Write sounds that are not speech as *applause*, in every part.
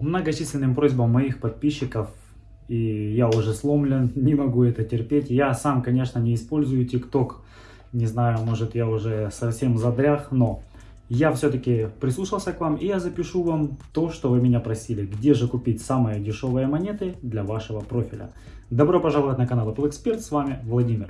многочисленным просьбам моих подписчиков, и я уже сломлен, *laughs* не могу это терпеть. Я сам, конечно, не использую TikTok, не знаю, может я уже совсем задрях, но я все-таки прислушался к вам и я запишу вам то, что вы меня просили. Где же купить самые дешевые монеты для вашего профиля. Добро пожаловать на канал Apple Expert, с вами Владимир.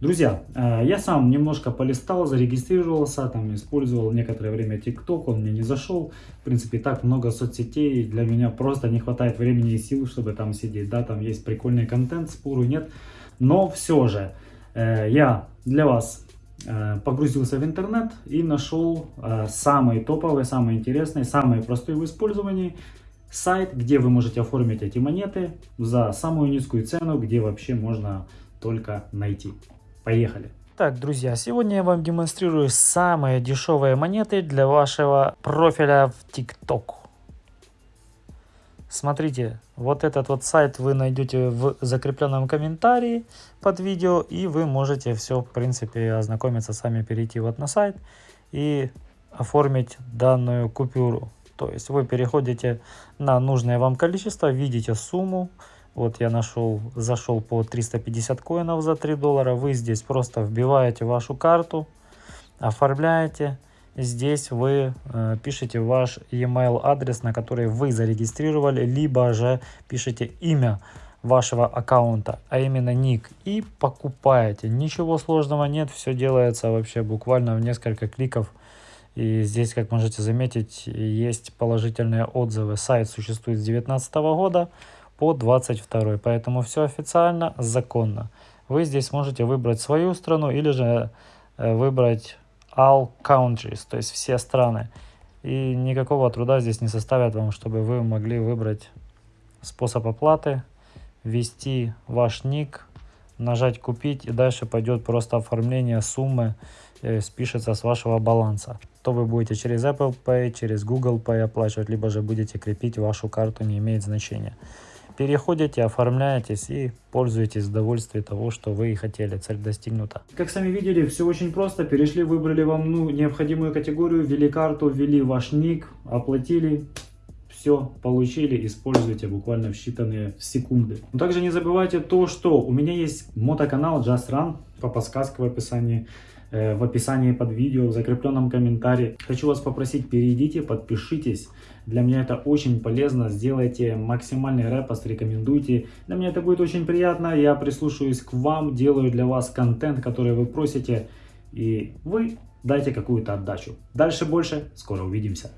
Друзья, э, я сам немножко полистал, зарегистрировался, там использовал некоторое время TikTok, он мне не зашел. В принципе, так много соцсетей, для меня просто не хватает времени и сил, чтобы там сидеть. Да, там есть прикольный контент, спору нет. Но все же, э, я для вас э, погрузился в интернет и нашел самый топовый, самый интересный, самый простой в использовании сайт, где вы можете оформить эти монеты за самую низкую цену, где вообще можно только найти. Поехали! Так, друзья, сегодня я вам демонстрирую самые дешевые монеты для вашего профиля в TikTok. Смотрите, вот этот вот сайт вы найдете в закрепленном комментарии под видео, и вы можете все, в принципе, ознакомиться, сами перейти вот на сайт и оформить данную купюру. То есть вы переходите на нужное вам количество, видите сумму, вот я нашел, зашел по 350 коинов за 3 доллара. Вы здесь просто вбиваете вашу карту, оформляете. Здесь вы э, пишете ваш e-mail адрес, на который вы зарегистрировали, либо же пишите имя вашего аккаунта, а именно ник, и покупаете. Ничего сложного нет, все делается вообще буквально в несколько кликов. И здесь, как можете заметить, есть положительные отзывы. Сайт существует с 2019 года по 22 поэтому все официально законно. Вы здесь можете выбрать свою страну или же э, выбрать all countries то есть все страны. И никакого труда здесь не составят вам чтобы вы могли выбрать способ оплаты ввести ваш ник нажать купить и дальше пойдет просто оформление суммы э, спишется с вашего баланса. То вы будете через Apple Pay, через Google Pay оплачивать, либо же будете крепить вашу карту, не имеет значения переходите, оформляетесь и пользуетесь удовольствием того, что вы и хотели. Цель достигнута. Как сами видели, все очень просто. Перешли, выбрали вам ну, необходимую категорию, ввели карту, ввели ваш ник, оплатили. Все получили, используйте буквально в считанные секунды. Но также не забывайте то, что у меня есть мотоканал Just Run по подсказке в описании. Э, в описании под видео, в закрепленном комментарии. Хочу вас попросить, перейдите, подпишитесь. Для меня это очень полезно. Сделайте максимальный репост, рекомендуйте. Для меня это будет очень приятно. Я прислушаюсь к вам, делаю для вас контент, который вы просите. И вы дайте какую-то отдачу. Дальше больше. Скоро увидимся.